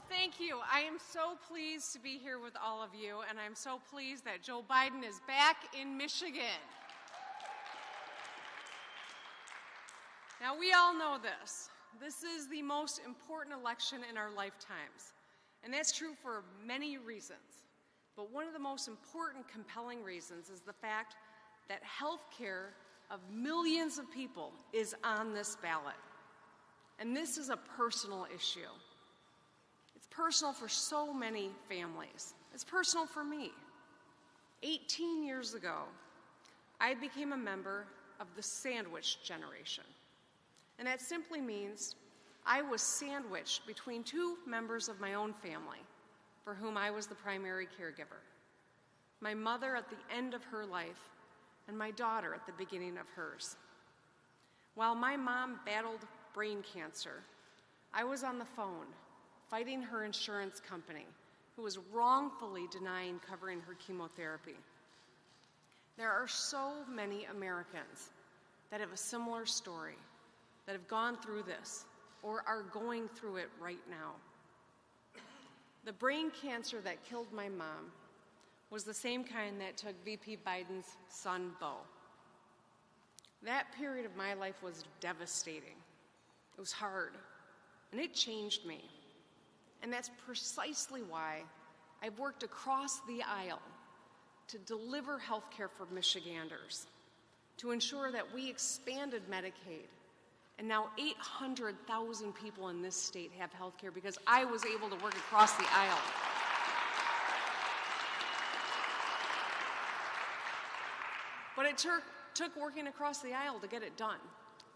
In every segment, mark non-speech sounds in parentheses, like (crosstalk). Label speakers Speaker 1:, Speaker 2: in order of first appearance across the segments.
Speaker 1: Well, thank you. I am so pleased to be here with all of you, and I'm so pleased that Joe Biden is back in Michigan. Now, we all know this. This is the most important election in our lifetimes, and that's true for many reasons. But one of the most important, compelling reasons is the fact that health care of millions of people is on this ballot. And this is a personal issue. Personal for so many families. It's personal for me. 18 years ago, I became a member of the sandwich generation. And that simply means I was sandwiched between two members of my own family for whom I was the primary caregiver. My mother at the end of her life and my daughter at the beginning of hers. While my mom battled brain cancer, I was on the phone fighting her insurance company who was wrongfully denying covering her chemotherapy. There are so many Americans that have a similar story, that have gone through this or are going through it right now. The brain cancer that killed my mom was the same kind that took VP Biden's son, Beau. That period of my life was devastating. It was hard, and it changed me. And that's precisely why I've worked across the aisle to deliver health care for Michiganders, to ensure that we expanded Medicaid. And now 800,000 people in this state have health care because I was able to work across the aisle. But it took, took working across the aisle to get it done.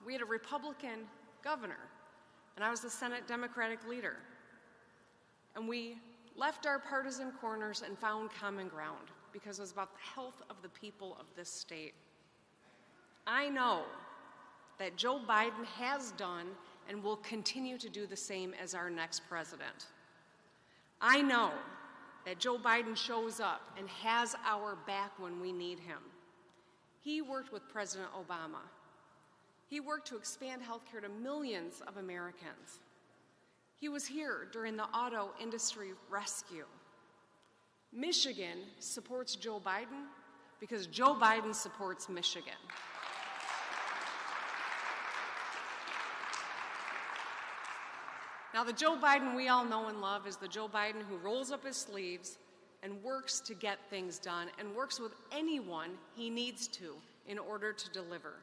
Speaker 1: We had a Republican governor, and I was the Senate Democratic leader. And we left our partisan corners and found common ground because it was about the health of the people of this state. I know that Joe Biden has done and will continue to do the same as our next president. I know that Joe Biden shows up and has our back when we need him. He worked with President Obama. He worked to expand health care to millions of Americans. He was here during the auto industry rescue. Michigan supports Joe Biden because Joe Biden supports Michigan. Now, the Joe Biden we all know and love is the Joe Biden who rolls up his sleeves and works to get things done and works with anyone he needs to in order to deliver.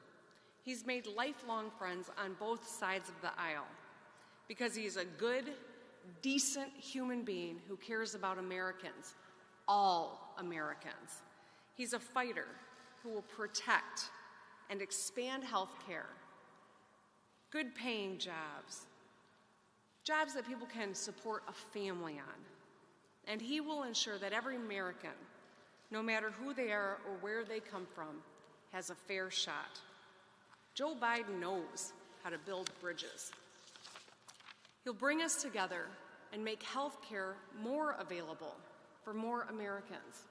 Speaker 1: He's made lifelong friends on both sides of the aisle because he's a good, decent human being who cares about Americans, all Americans. He's a fighter who will protect and expand health care, good paying jobs, jobs that people can support a family on. And he will ensure that every American, no matter who they are or where they come from, has a fair shot. Joe Biden knows how to build bridges. He'll bring us together and make health care more available for more Americans.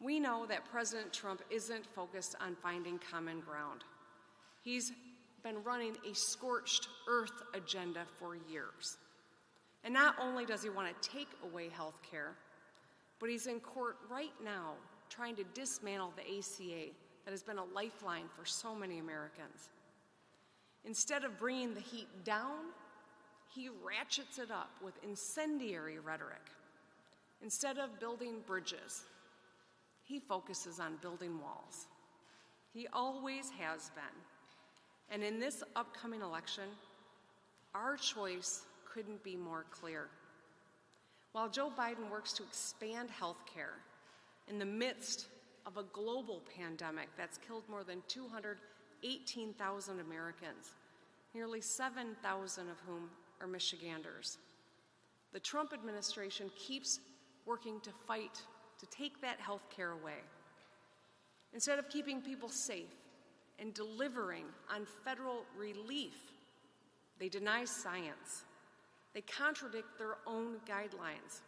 Speaker 1: We know that President Trump isn't focused on finding common ground. He's been running a scorched earth agenda for years. And not only does he want to take away health care, but he's in court right now trying to dismantle the ACA that has been a lifeline for so many Americans. Instead of bringing the heat down, he ratchets it up with incendiary rhetoric. Instead of building bridges, he focuses on building walls. He always has been. And in this upcoming election, our choice couldn't be more clear. While Joe Biden works to expand health care in the midst of a global pandemic that's killed more than 218,000 Americans, nearly 7,000 of whom are Michiganders, the Trump administration keeps working to fight to take that health care away. Instead of keeping people safe and delivering on federal relief, they deny science they contradict their own guidelines.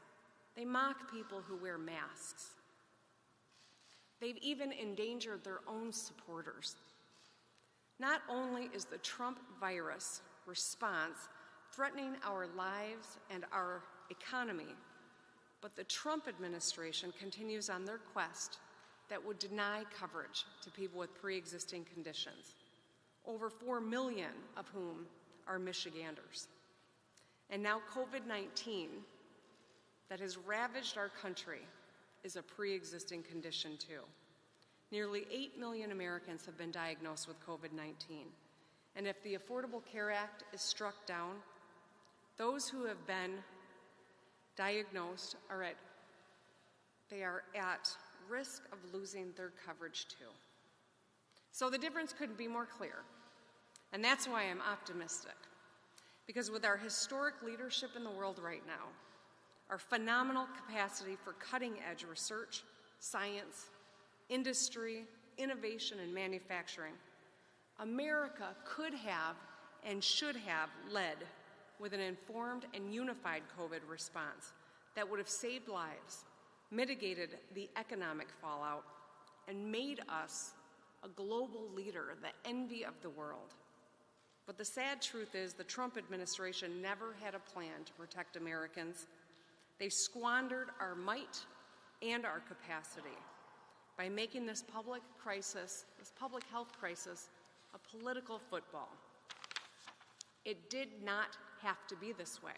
Speaker 1: They mock people who wear masks. They've even endangered their own supporters. Not only is the Trump virus response threatening our lives and our economy. But the Trump administration continues on their quest that would deny coverage to people with pre existing conditions, over 4 million of whom are Michiganders. And now, COVID 19, that has ravaged our country, is a pre existing condition too. Nearly 8 million Americans have been diagnosed with COVID 19. And if the Affordable Care Act is struck down, those who have been diagnosed are at they are at risk of losing their coverage too. So the difference couldn't be more clear. And that's why I'm optimistic. Because with our historic leadership in the world right now, our phenomenal capacity for cutting edge research, science, industry, innovation, and manufacturing, America could have and should have led with an informed and unified COVID response that would have saved lives, mitigated the economic fallout, and made us a global leader, the envy of the world. But the sad truth is, the Trump administration never had a plan to protect Americans. They squandered our might and our capacity by making this public crisis, this public health crisis, a political football. It did not have to be this way.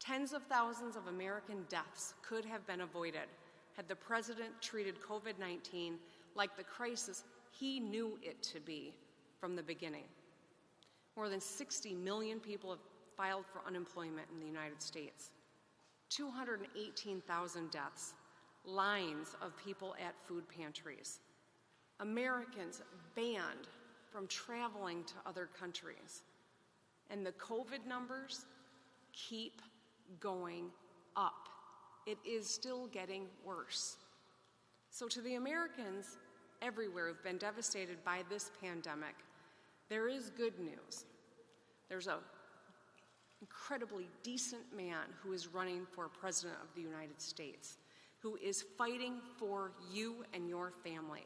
Speaker 1: Tens of thousands of American deaths could have been avoided had the president treated COVID 19 like the crisis he knew it to be from the beginning. More than 60 million people have filed for unemployment in the United States. 218,000 deaths, lines of people at food pantries. Americans banned from traveling to other countries. And the COVID numbers keep going up. It is still getting worse. So, to the Americans everywhere who've been devastated by this pandemic, there is good news. There's an incredibly decent man who is running for President of the United States, who is fighting for you and your family.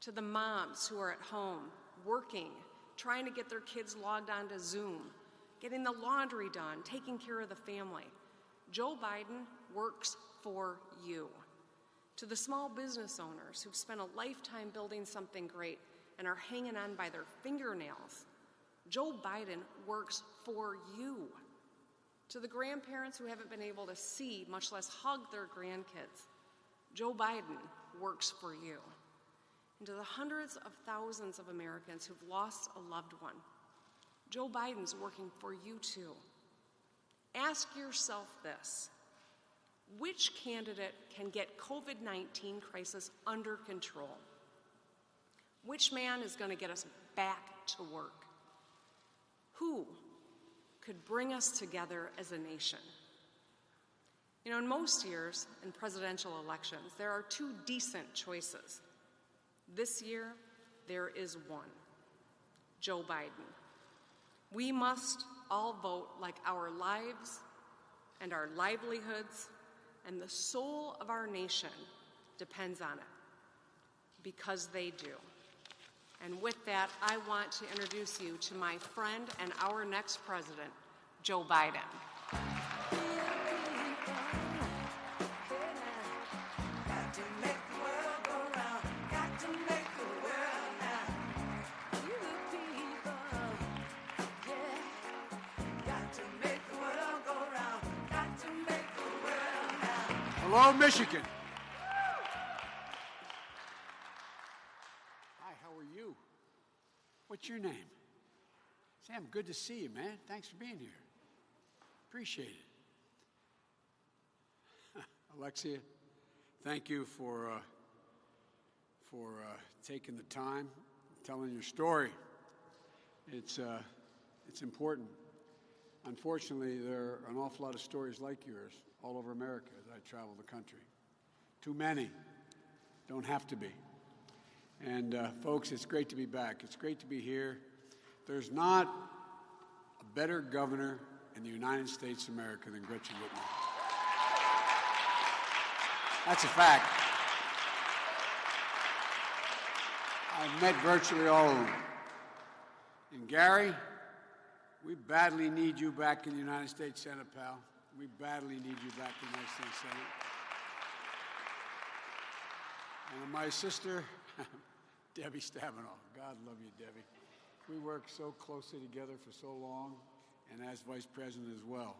Speaker 1: To the moms who are at home working, trying to get their kids logged onto Zoom, getting the laundry done, taking care of the family. Joe Biden works for you. To the small business owners who've spent a lifetime building something great and are hanging on by their fingernails, Joe Biden works for you. To the grandparents who haven't been able to see, much less hug their grandkids, Joe Biden works for you and to the hundreds of thousands of Americans who've lost a loved one. Joe Biden's working for you too. Ask yourself this which candidate can get COVID 19 crisis under control? Which man is going to get us back to work? Who could bring us together as a nation? You know, in most years in presidential elections, there are two decent choices this year, there is one Joe Biden. We must all vote like our lives and our livelihoods and the soul of our nation depends on it, because they do. And with that, I want to introduce you to my friend and our next president, Joe Biden.
Speaker 2: Michigan. Hi, how are you? What's your name? Sam, good to see you, man. Thanks for being here. Appreciate it. (laughs) Alexia, thank you for, uh, for uh, taking the time, telling your story. It's, uh, it's important. Unfortunately, there are an awful lot of stories like yours all over America as I travel the country. Too many. Don't have to be. And uh, folks, it's great to be back. It's great to be here. There's not a better governor in the United States of America than Gretchen Whitmer. That's a fact. I've met virtually all of them. And Gary, we badly need you back in the United States Senate, pal. We badly need you back in the United States Senate. And my sister, (laughs) Debbie Stabenow. God love you, Debbie. We worked so closely together for so long, and as vice president as well.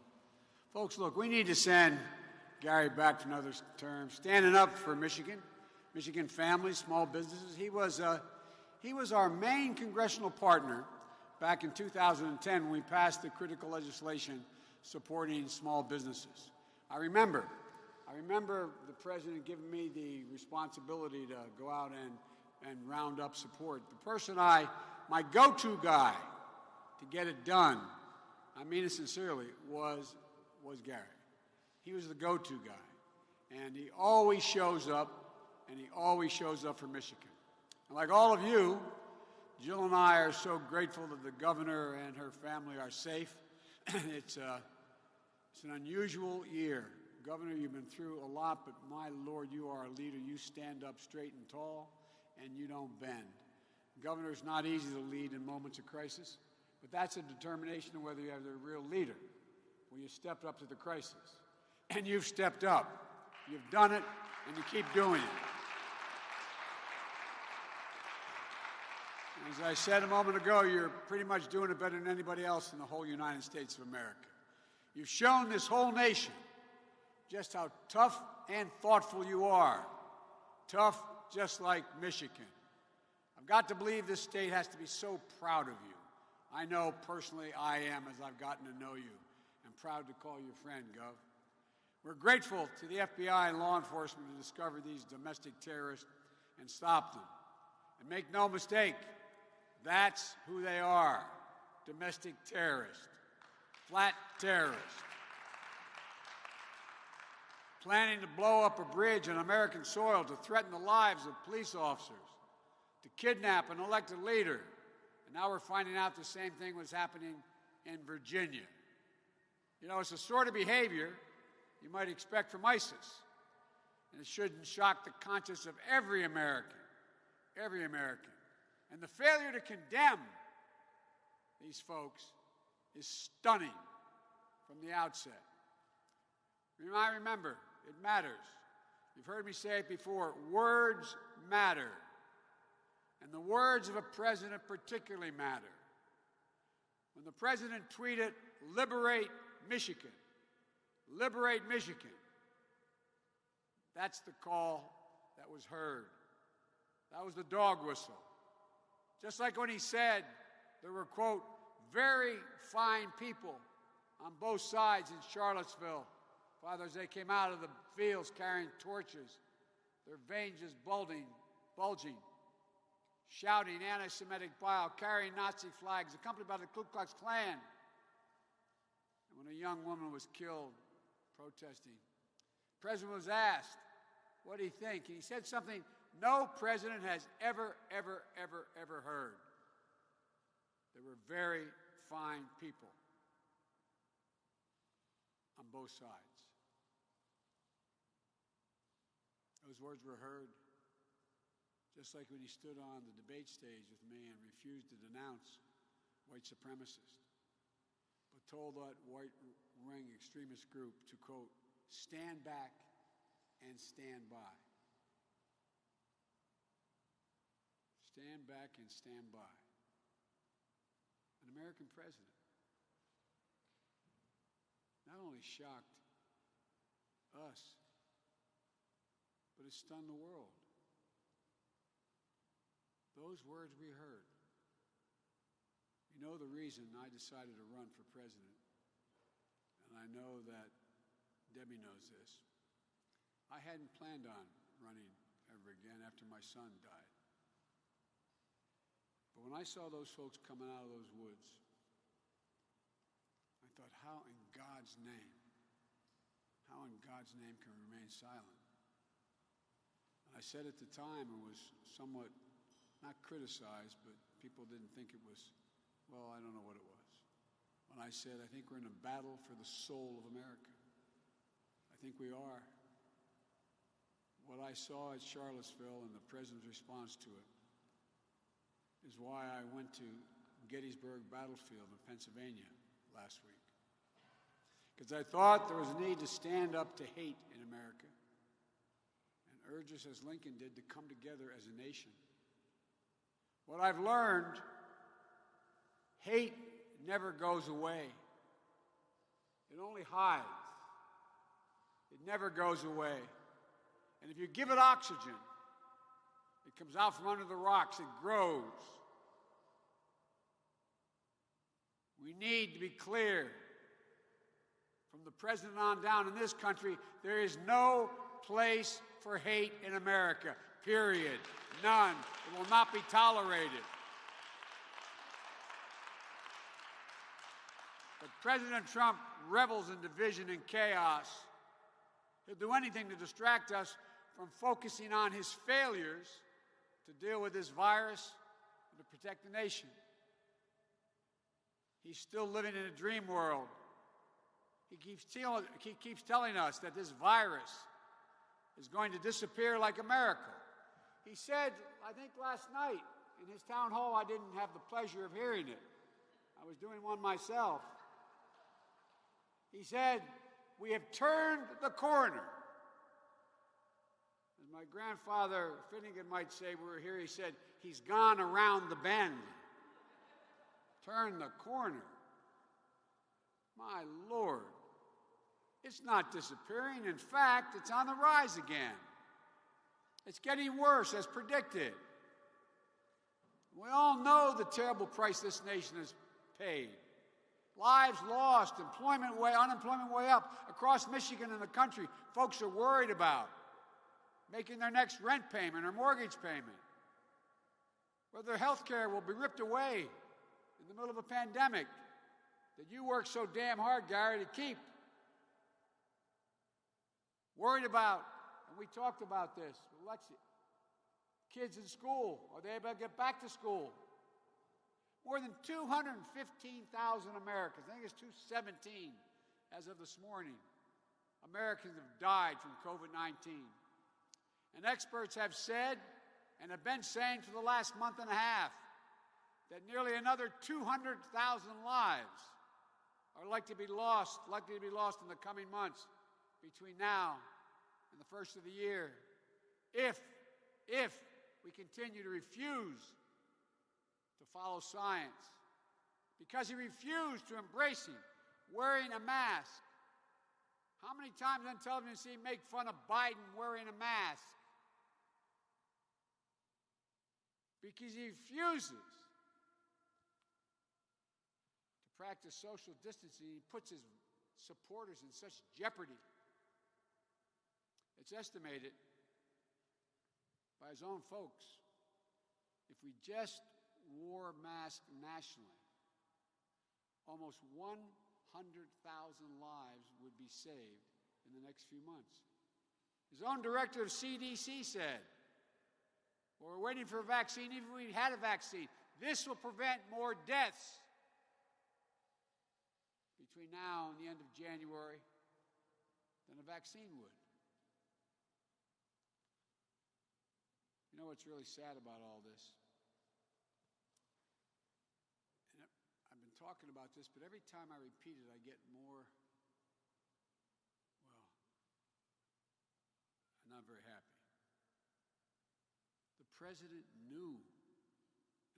Speaker 2: Folks, look, we need to send Gary back for another term, standing up for Michigan, Michigan families, small businesses. He was, uh, he was our main congressional partner back in 2010 when we passed the critical legislation supporting small businesses. I remember, I remember the president giving me the responsibility to go out and, and round up support. The person I, my go-to guy to get it done, I mean it sincerely, was, was Gary. He was the go-to guy. And he always shows up, and he always shows up for Michigan. And like all of you, Jill and I are so grateful that the governor and her family are safe. (clears throat) it's, uh, it's an unusual year. Governor, you've been through a lot, but my Lord, you are a leader. You stand up straight and tall, and you don't bend. Governor, it's not easy to lead in moments of crisis, but that's a determination of whether you have a real leader. Well, you stepped up to the crisis, and you've stepped up. You've done it, and you keep doing it. As I said a moment ago, you're pretty much doing it better than anybody else in the whole United States of America. You've shown this whole nation just how tough and thoughtful you are. Tough just like Michigan. I've got to believe this state has to be so proud of you. I know personally I am as I've gotten to know you. I'm proud to call you friend, Gov. We're grateful to the FBI and law enforcement to discover these domestic terrorists and stop them. And make no mistake, that's who they are domestic terrorists, flat terrorists. Planning to blow up a bridge on American soil to threaten the lives of police officers, to kidnap an elected leader. And now we're finding out the same thing was happening in Virginia. You know, it's the sort of behavior you might expect from ISIS. And it shouldn't shock the conscience of every American, every American. And the failure to condemn these folks is stunning from the outset. I remember, it matters. You've heard me say it before words matter. And the words of a president particularly matter. When the president tweeted, Liberate Michigan, liberate Michigan, that's the call that was heard. That was the dog whistle. Just like when he said there were, quote, very fine people on both sides in Charlottesville. Father, they came out of the fields carrying torches, their veins just bulging, bulging, shouting anti Semitic bile, carrying Nazi flags, accompanied by the Ku Klux Klan. And when a young woman was killed protesting, the president was asked, What do you think? And he said something no president has ever, ever, ever, ever heard. They were very fine people on both sides. Those words were heard just like when he stood on the debate stage with me and refused to denounce white supremacists, but told that white ring extremist group to, quote, stand back and stand by. Stand back and stand by. An American president not only shocked us, but it stunned the world. Those words we heard. You know the reason I decided to run for president, and I know that Debbie knows this. I hadn't planned on running ever again after my son died. But when I saw those folks coming out of those woods, I thought, how in God's name, how in God's name can we remain silent? And I said at the time it was somewhat not criticized, but people didn't think it was, well, I don't know what it was. When I said, I think we're in a battle for the soul of America. I think we are. What I saw at Charlottesville and the president's response to it is why I went to Gettysburg battlefield in Pennsylvania last week. Because I thought there was a need to stand up to hate in America and urge us, as Lincoln did, to come together as a nation. What I've learned hate never goes away, it only hides. It never goes away. And if you give it oxygen, comes out from under the rocks, it grows. We need to be clear from the president on down in this country there is no place for hate in America, period. None. It will not be tolerated. But President Trump revels in division and chaos. He'll do anything to distract us from focusing on his failures to deal with this virus and to protect the nation. He's still living in a dream world. He keeps, tell, he keeps telling us that this virus is going to disappear like a miracle. He said, I think last night in his town hall, I didn't have the pleasure of hearing it. I was doing one myself. He said, We have turned the corner. My grandfather Finnegan might say, we were here, he said, He's gone around the bend. Turn the corner. My Lord. It's not disappearing. In fact, it's on the rise again. It's getting worse as predicted. We all know the terrible price this nation has paid. Lives lost, employment way, unemployment way up across Michigan and the country. Folks are worried about making their next rent payment or mortgage payment. Whether their health care will be ripped away in the middle of a pandemic that you work so damn hard, Gary, to keep. Worried about, and we talked about this with Lexi, kids in school. Are they able to get back to school? More than 215,000 Americans, I think it's 217 as of this morning, Americans have died from COVID 19. And experts have said and have been saying for the last month and a half that nearly another 200,000 lives are likely to be lost, likely to be lost in the coming months between now and the first of the year. If, if we continue to refuse to follow science, because he refused to embrace him, wearing a mask. How many times on television see him make fun of Biden wearing a mask? Because he refuses to practice social distancing, he puts his supporters in such jeopardy. It's estimated by his own folks if we just wore masks nationally, almost 100,000 lives would be saved in the next few months. His own director of CDC said, we're waiting for a vaccine, even if we had a vaccine. This will prevent more deaths between now and the end of January than a vaccine would. You know what's really sad about all this? And I've been talking about this, but every time I repeat it, I get more, well, I'm not very happy. President knew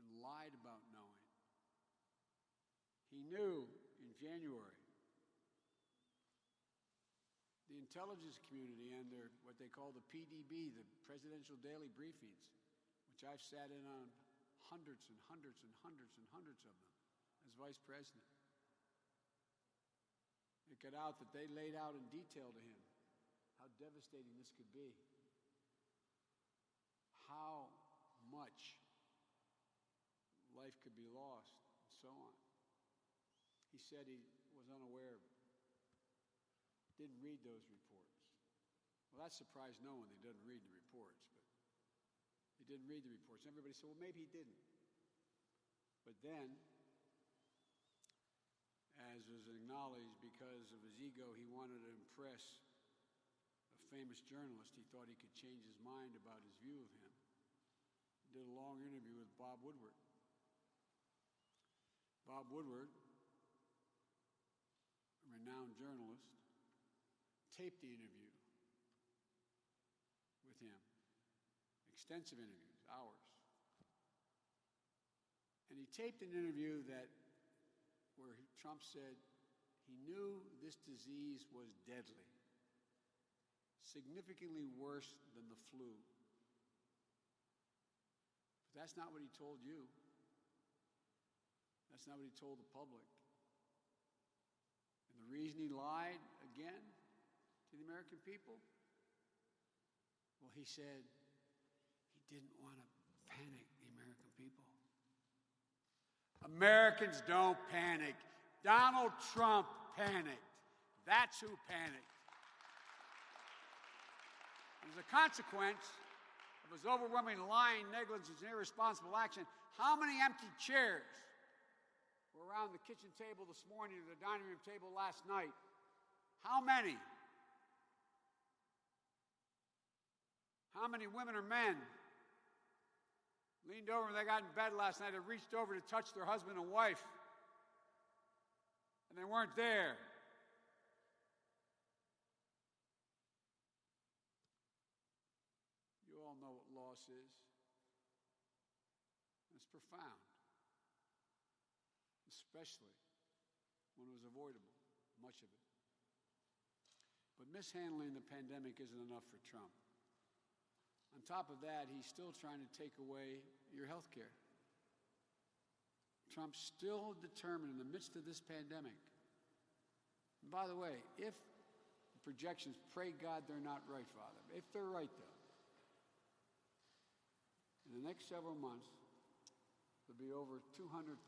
Speaker 2: and lied about knowing. He knew in January the intelligence community and their what they call the PDB, the Presidential Daily Briefings, which I've sat in on hundreds and hundreds and hundreds and hundreds of them as vice president. It got out that they laid out in detail to him how devastating this could be, how much life could be lost, and so on. He said he was unaware of it didn't read those reports. Well, that surprised no one. He doesn't read the reports, but he didn't read the reports. Everybody said, well, maybe he didn't. But then, as was acknowledged, because of his ego, he wanted to impress a famous journalist. He thought he could change his mind about his view of him. Did a long interview with Bob Woodward. Bob Woodward, a renowned journalist, taped the interview with him. Extensive interviews, hours. And he taped an interview that where Trump said he knew this disease was deadly, significantly worse than the flu. That's not what he told you. That's not what he told the public. And the reason he lied again to the American people? Well, he said he didn't want to panic the American people. Americans don't panic. Donald Trump panicked. That's who panicked. As a consequence his overwhelming lying, negligence, and irresponsible action, how many empty chairs were around the kitchen table this morning or the dining room table last night? How many? How many women or men leaned over when they got in bed last night and reached over to touch their husband and wife? And they weren't there. You all know what loss is. It's profound, especially when it was avoidable, much of it. But mishandling the pandemic isn't enough for Trump. On top of that, he's still trying to take away your health care. Trump's still determined in the midst of this pandemic. And by the way, if the projections, pray God they're not right, Father. If they're right, though, in the next several months, there'll be over 200,000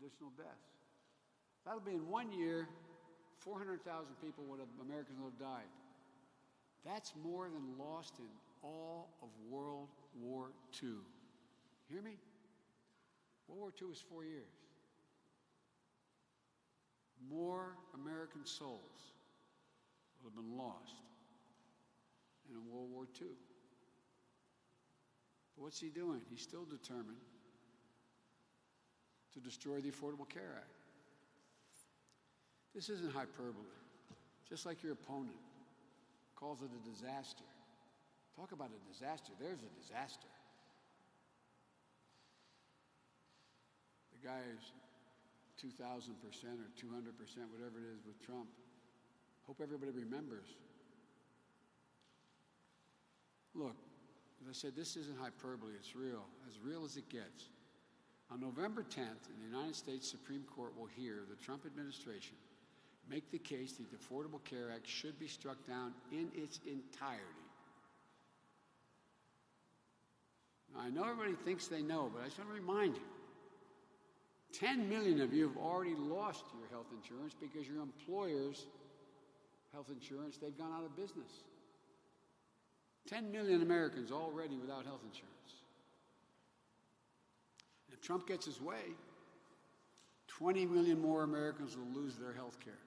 Speaker 2: additional deaths. That'll be in one year, 400,000 people would have, Americans would have died. That's more than lost in all of World War II. Hear me? World War II was four years. More American souls would have been lost in World War II. But what's he doing? He's still determined to destroy the Affordable Care Act. This isn't hyperbole. Just like your opponent calls it a disaster. Talk about a disaster. There's a disaster. The guy is 2,000% or 200%, whatever it is with Trump. Hope everybody remembers. Look, as I said, this isn't hyperbole, it's real, as real as it gets. On November 10th, the United States Supreme Court will hear the Trump administration make the case that the Affordable Care Act should be struck down in its entirety. Now, I know everybody thinks they know, but I just want to remind you 10 million of you have already lost your health insurance because your employer's health insurance, they've gone out of business. 10 million Americans already without health insurance. If Trump gets his way, 20 million more Americans will lose their health care.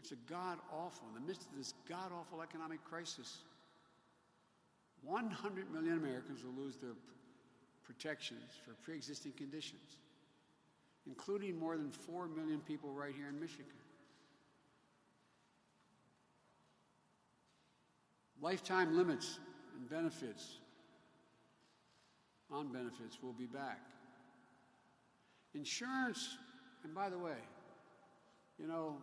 Speaker 2: It's a god awful, in the midst of this god awful economic crisis, 100 million Americans will lose their protections for pre existing conditions, including more than 4 million people right here in Michigan. Lifetime limits and benefits on benefits will be back. Insurance, and by the way, you know,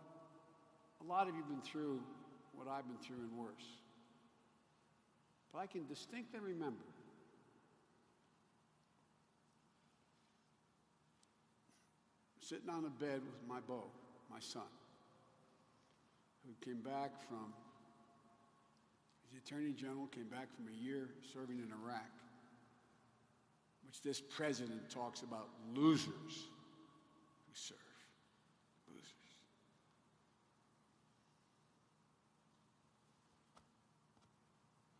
Speaker 2: a lot of you have been through what I've been through and worse. But I can distinctly remember sitting on a bed with my Beau, my son, who came back from, the Attorney General came back from a year serving in Iraq, which this president talks about losers who serve. Losers.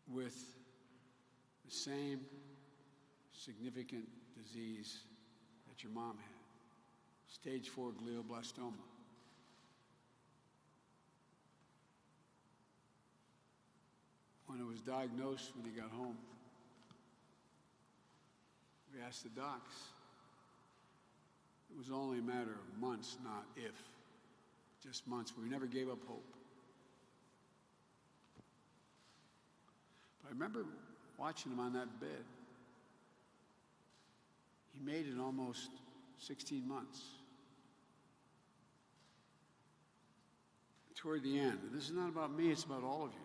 Speaker 2: with the same significant disease that your mom had stage four glioblastoma. When it was diagnosed when he got home, we asked the docs. It was only a matter of months, not if. Just months. We never gave up hope. But I remember watching him on that bed. He made it almost 16 months. Toward the end, this is not about me, it's about all of you.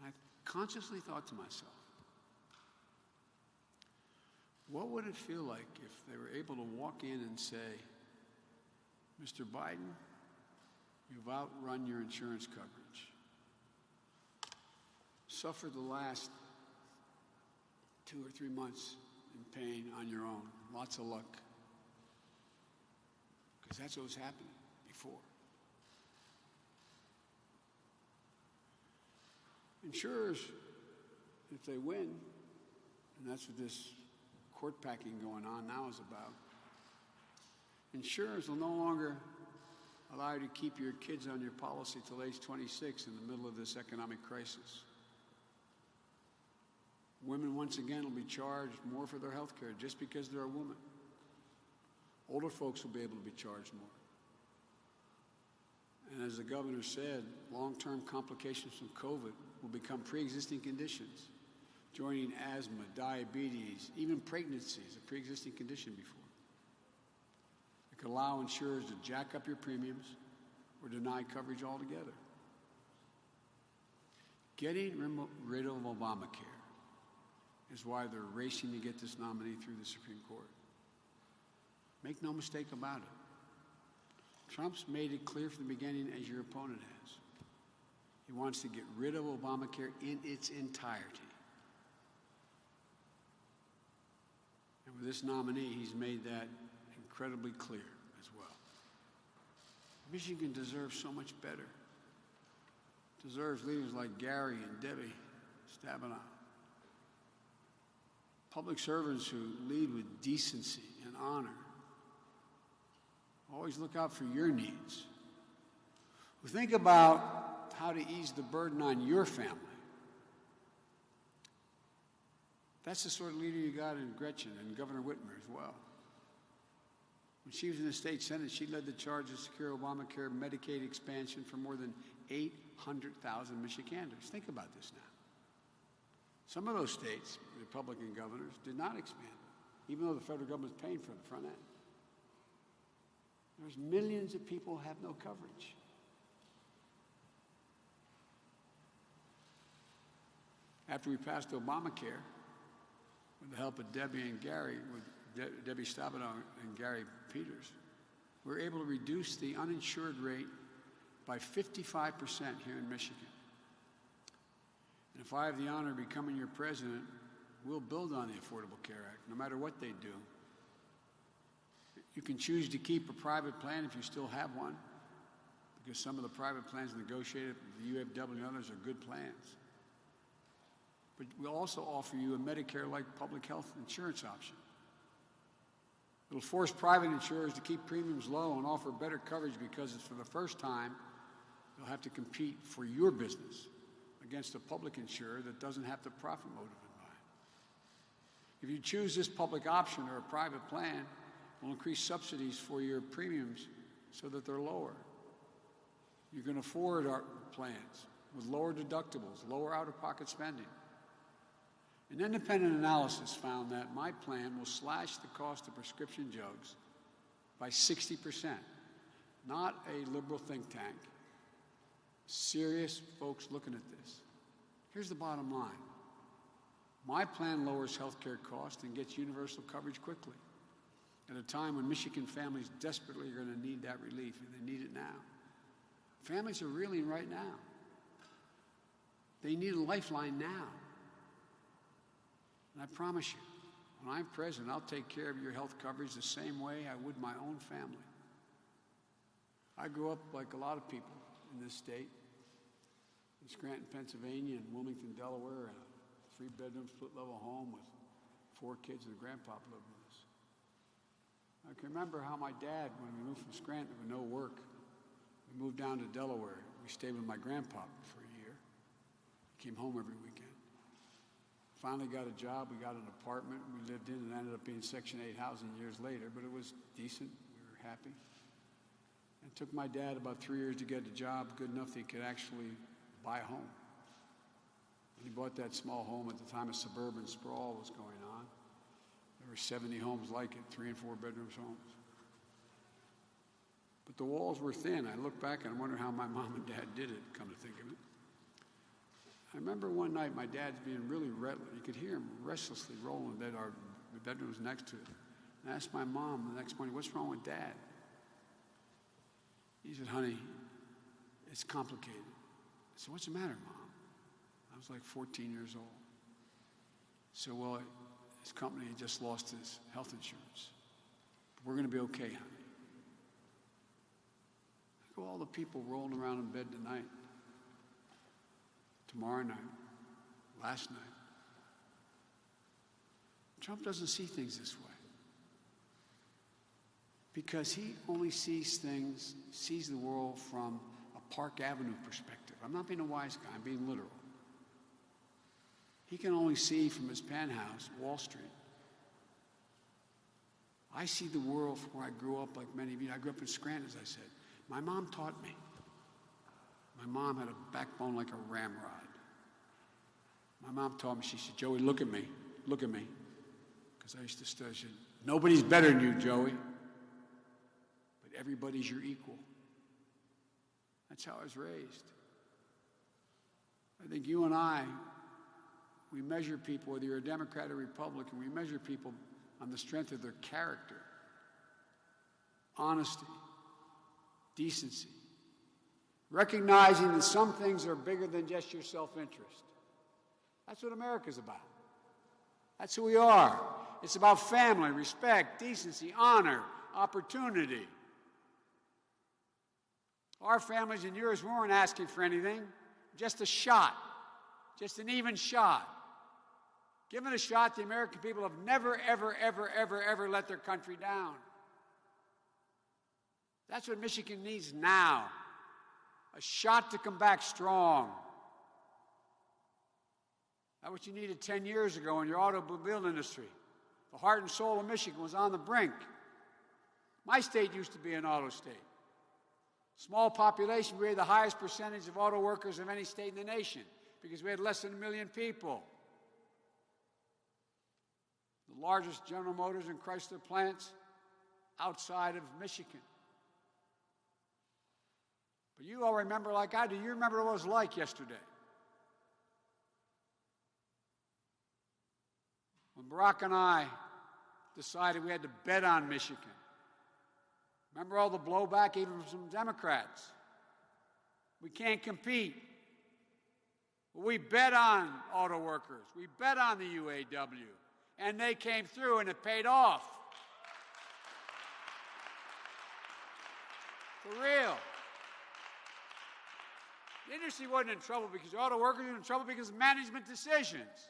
Speaker 2: And I consciously thought to myself, what would it feel like if they were able to walk in and say, Mr. Biden, you've outrun your insurance coverage. Suffer the last two or three months in pain on your own. Lots of luck. Because that's what was happening before. Insurers, if they win, and that's what this court packing going on now is about, insurers will no longer allow you to keep your kids on your policy till age 26 in the middle of this economic crisis. Women, once again, will be charged more for their health care just because they're a woman. Older folks will be able to be charged more. And as the governor said, long term complications from COVID will become pre existing conditions, joining asthma, diabetes, even pregnancy is a pre existing condition before. It could allow insurers to jack up your premiums or deny coverage altogether. Getting rid of Obamacare is why they're racing to get this nominee through the Supreme Court. Make no mistake about it. Trump's made it clear from the beginning, as your opponent has. He wants to get rid of Obamacare in its entirety. And with this nominee, he's made that incredibly clear as well. Michigan deserves so much better. Deserves leaders like Gary and Debbie Stabenow. Public servants who lead with decency and honor. Always look out for your needs. Who think about how to ease the burden on your family. That's the sort of leader you got in Gretchen and Governor Whitmer as well. When she was in the state senate, she led the charge to secure Obamacare Medicaid expansion for more than 800,000 Michiganders. Think about this now. Some of those states, Republican governors, did not expand, even though the federal government is paying for the front end. There's millions of people who have no coverage. After we passed Obamacare, with the help of Debbie and Gary, with De Debbie Stabenow and Gary Peters, we were able to reduce the uninsured rate by 55% here in Michigan. And if I have the honor of becoming your president, we'll build on the Affordable Care Act, no matter what they do. You can choose to keep a private plan if you still have one, because some of the private plans negotiated with the UAW and others are good plans. But we'll also offer you a Medicare-like public health insurance option. It'll force private insurers to keep premiums low and offer better coverage because it's for the first time they'll have to compete for your business against a public insurer that doesn't have the profit motive in mind. If you choose this public option or a private plan, we'll increase subsidies for your premiums so that they're lower. You can afford our plans with lower deductibles, lower out-of-pocket spending. An independent analysis found that my plan will slash the cost of prescription drugs by 60%. Not a liberal think tank. Serious folks looking at this. Here's the bottom line. My plan lowers health care costs and gets universal coverage quickly at a time when Michigan families desperately are going to need that relief, and they need it now. Families are reeling right now. They need a lifeline now. And I promise you, when I'm president, I'll take care of your health coverage the same way I would my own family. I grew up like a lot of people in this state, in Scranton, Pennsylvania, and Wilmington, Delaware, in a three-bedroom, split-level home with four kids and a grandpop lived with us. I can remember how my dad, when we moved from Scranton with no work, we moved down to Delaware. We stayed with my grandpa for a year. He came home every weekend. Finally got a job. We got an apartment we lived in, and ended up being Section 8 housing years later, but it was decent. We were happy. It took my dad about three years to get a job good enough that he could actually buy a home. When he bought that small home at the time a suburban sprawl was going on, there were 70 homes like it, three and four bedrooms homes. But the walls were thin. I look back and I wonder how my mom and dad did it, come to think of it. I remember one night my dad's being really restless. You could hear him restlessly rolling in bed. Our bedroom was next to it. And I asked my mom the next morning, what's wrong with dad? He said, honey, it's complicated. I said, what's the matter, mom? I was like 14 years old. So, well, his company had just lost his health insurance. But we're going to be okay, honey. Look at all the people rolling around in bed tonight, tomorrow night, last night. Trump doesn't see things this way because he only sees things, sees the world from a Park Avenue perspective. I'm not being a wise guy, I'm being literal. He can only see from his penthouse, Wall Street. I see the world from where I grew up, like many of you. I grew up in Scranton, as I said. My mom taught me. My mom had a backbone like a ramrod. My mom told me, she said, Joey, look at me. Look at me. Because I used to say, Nobody's better than you, Joey. But everybody's your equal. That's how I was raised. I think you and I, we measure people, whether you're a Democrat or Republican, we measure people on the strength of their character, honesty, decency, recognizing that some things are bigger than just your self interest. That's what America's about. That's who we are. It's about family, respect, decency, honor, opportunity. Our families and yours weren't asking for anything, just a shot, just an even shot. Given a shot, the American people have never, ever, ever, ever, ever let their country down. That's what Michigan needs now a shot to come back strong. That's what you needed 10 years ago in your automobile industry. The heart and soul of Michigan was on the brink. My state used to be an auto state. Small population, we had the highest percentage of auto workers of any state in the nation because we had less than a million people. The largest General Motors and Chrysler plants outside of Michigan. But you all remember, like I do, you remember what it was like yesterday. When Barack and I decided we had to bet on Michigan. Remember all the blowback, even from some Democrats? We can't compete. We bet on auto workers. We bet on the UAW. And they came through and it paid off. For real. The industry wasn't in trouble because the auto workers were in trouble because of management decisions.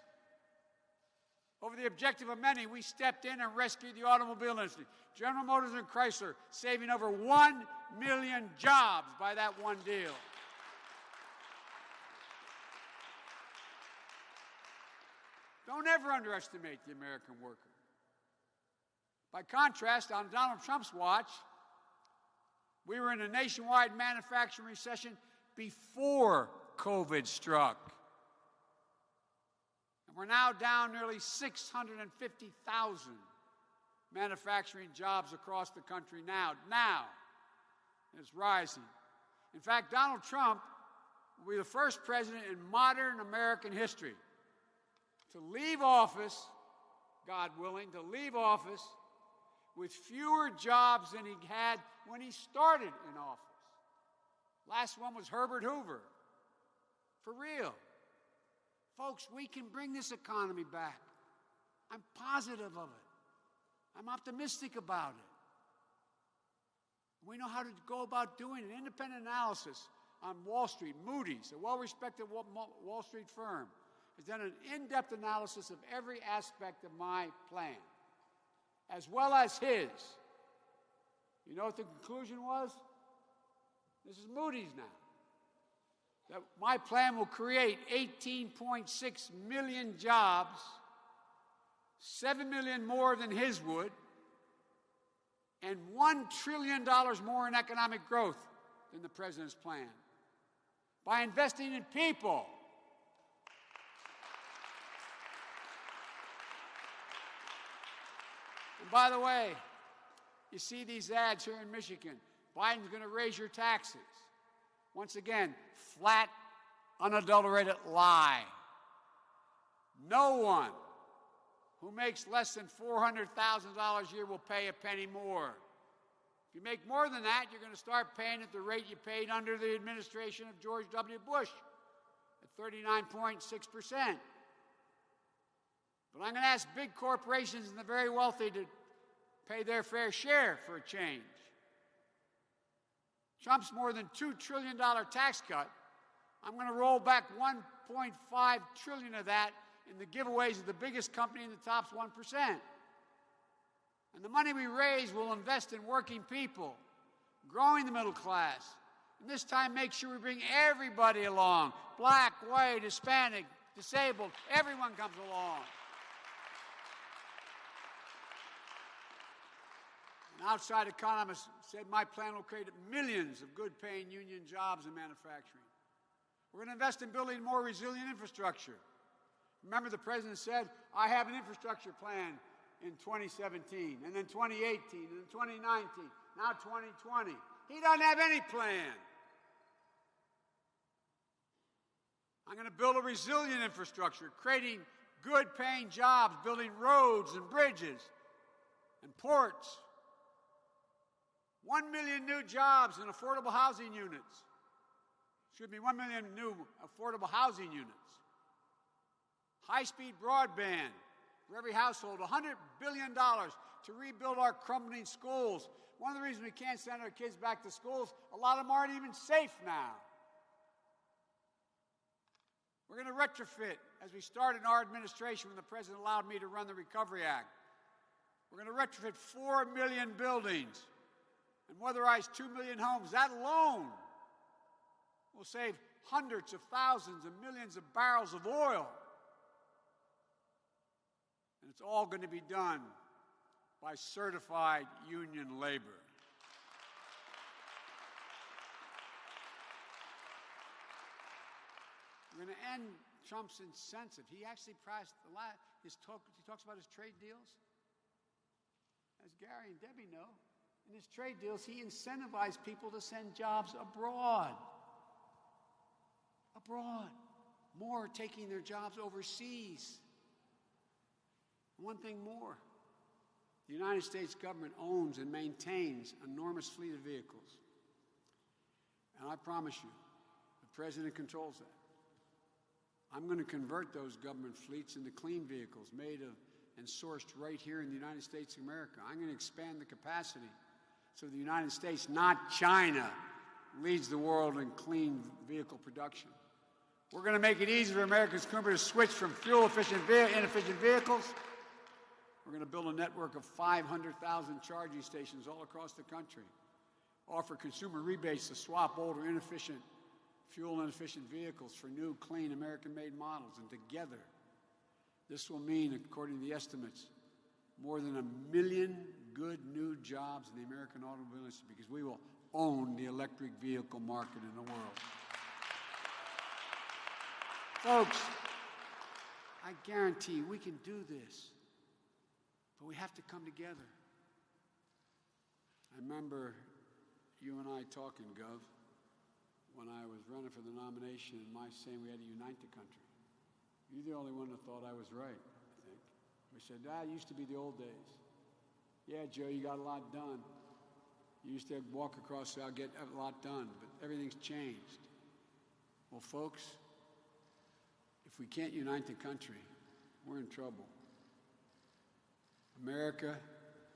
Speaker 2: Over the objective of many, we stepped in and rescued the automobile industry. General Motors and Chrysler saving over 1 million jobs by that one deal. Don't ever underestimate the American worker. By contrast, on Donald Trump's watch, we were in a nationwide manufacturing recession before COVID struck. And we're now down nearly 650,000 manufacturing jobs across the country now. Now, it's rising. In fact, Donald Trump will be the first president in modern American history to leave office, God willing, to leave office with fewer jobs than he had when he started in office. Last one was Herbert Hoover. For real. Folks, we can bring this economy back. I'm positive of it. I'm optimistic about it. We know how to go about doing an independent analysis on Wall Street. Moody's, a well respected Wall Street firm, has done an in depth analysis of every aspect of my plan, as well as his. You know what the conclusion was? This is Moody's now. that my plan will create 18.6 million jobs, 7 million more than his would, and $1 trillion more in economic growth than the president's plan. By investing in people, And by the way, you see these ads here in Michigan. Biden's going to raise your taxes. Once again, flat, unadulterated lie. No one who makes less than $400,000 a year will pay a penny more. If you make more than that, you're going to start paying at the rate you paid under the administration of George W. Bush at 39.6%. But I'm going to ask big corporations and the very wealthy to pay their fair share for a change. Trump's more than $2 trillion tax cut. I'm going to roll back 1.5 trillion of that in the giveaways of the biggest company in the top 1%. And the money we raise will invest in working people, growing the middle class. And this time make sure we bring everybody along. Black, white, Hispanic, disabled, everyone comes along. Outside economist said my plan will create millions of good paying union jobs in manufacturing. We're going to invest in building more resilient infrastructure. Remember, the president said, I have an infrastructure plan in 2017, and then 2018, and then 2019, now 2020. He doesn't have any plan. I'm going to build a resilient infrastructure, creating good paying jobs, building roads and bridges and ports. One million new jobs in affordable housing units. Excuse me, one million new affordable housing units. High speed broadband for every household. $100 billion to rebuild our crumbling schools. One of the reasons we can't send our kids back to schools, a lot of them aren't even safe now. We're going to retrofit as we started in our administration when the president allowed me to run the Recovery Act. We're going to retrofit 4 million buildings and weatherize 2 million homes. That alone will save hundreds of thousands and millions of barrels of oil. And it's all going to be done by certified union labor. We're going to end Trump's incentive. He actually priced a lot. His talk, he talks about his trade deals. As Gary and Debbie know, in his trade deals, he incentivized people to send jobs abroad. Abroad. More taking their jobs overseas. One thing more the United States government owns and maintains enormous fleet of vehicles. And I promise you, the president controls that. I'm going to convert those government fleets into clean vehicles made of and sourced right here in the United States of America. I'm going to expand the capacity so the United States, not China, leads the world in clean vehicle production. We're going to make it easy for American consumers to switch from fuel-efficient, inefficient vehicles. We're going to build a network of 500,000 charging stations all across the country. Offer consumer rebates to swap older, inefficient, fuel-inefficient vehicles for new, clean, American-made models. And together, this will mean, according to the estimates, more than a million good new jobs in the American automobile industry because we will own the electric vehicle market in the world. Folks, I guarantee we can do this, but we have to come together. I remember you and I talking, Gov, when I was running for the nomination and my saying we had to unite the country. You're the only one that thought I was right, I think. We said, ah, used to be the old days. Yeah, Joe, you got a lot done. You used to walk across, I'll get a lot done, but everything's changed. Well, folks, if we can't unite the country, we're in trouble. America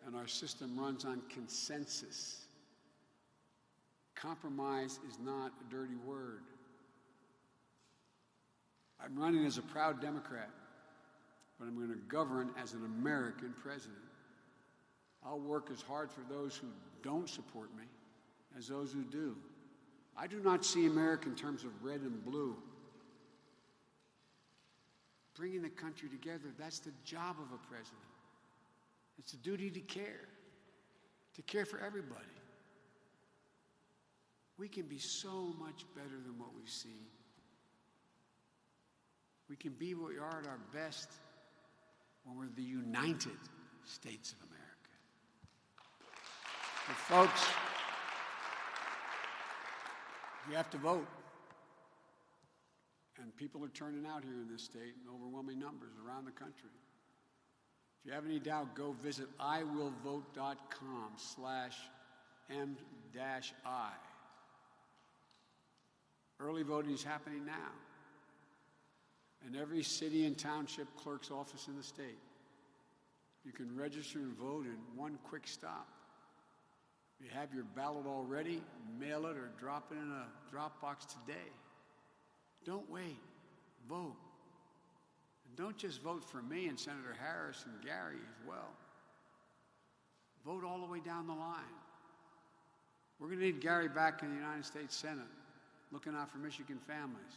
Speaker 2: and our system runs on consensus. Compromise is not a dirty word. I'm running as a proud Democrat, but I'm going to govern as an American president. I'll work as hard for those who don't support me as those who do. I do not see America in terms of red and blue. Bringing the country together, that's the job of a president. It's a duty to care, to care for everybody. We can be so much better than what we've seen. We can be what we are at our best when we're the United States of America. But folks, you have to vote. And people are turning out here in this state in overwhelming numbers around the country. If you have any doubt, go visit iwillvote.com slash m-i. Early voting is happening now in every city and township clerk's office in the state. You can register and vote in one quick stop. If you have your ballot already, mail it or drop it in a drop box today. Don't wait. Vote. And don't just vote for me and Senator Harris and Gary as well. Vote all the way down the line. We're going to need Gary back in the United States Senate, looking out for Michigan families.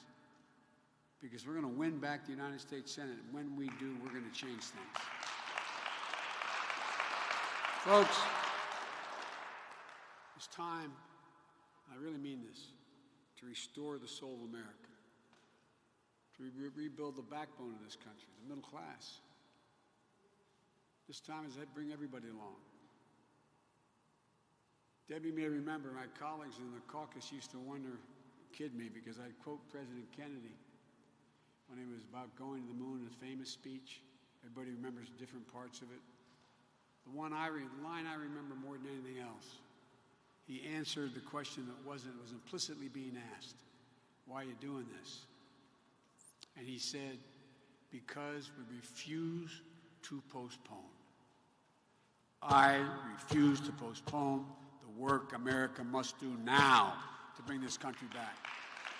Speaker 2: Because we're going to win back the United States Senate. When we do, we're going to change things. Folks, it's time, I really mean this, to restore the soul of America, to re- rebuild the backbone of this country, the middle class. This time is to bring everybody along. Debbie may remember my colleagues in the caucus used to wonder, kid me, because I'd quote President Kennedy when he was about going to the moon in a famous speech. Everybody remembers different parts of it. The one I re- the line I remember more than anything else. He answered the question that wasn't was implicitly being asked. Why are you doing this? And he said, because we refuse to postpone. I refuse to postpone the work America must do now to bring this country back.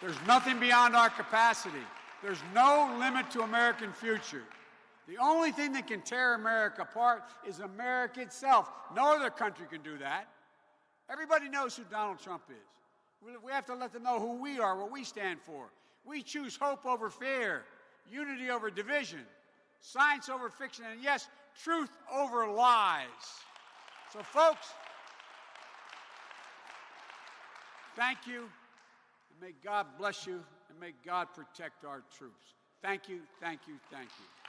Speaker 2: There's nothing beyond our capacity. There's no limit to American future. The only thing that can tear America apart is America itself. No other country can do that. Everybody knows who Donald Trump is. We- have to let them know who we are, what we stand for. We choose hope over fear, unity over division, science over fiction, and yes, truth over lies. So, folks, thank you. And may God bless you, and may God protect our troops. Thank you, thank you, thank you.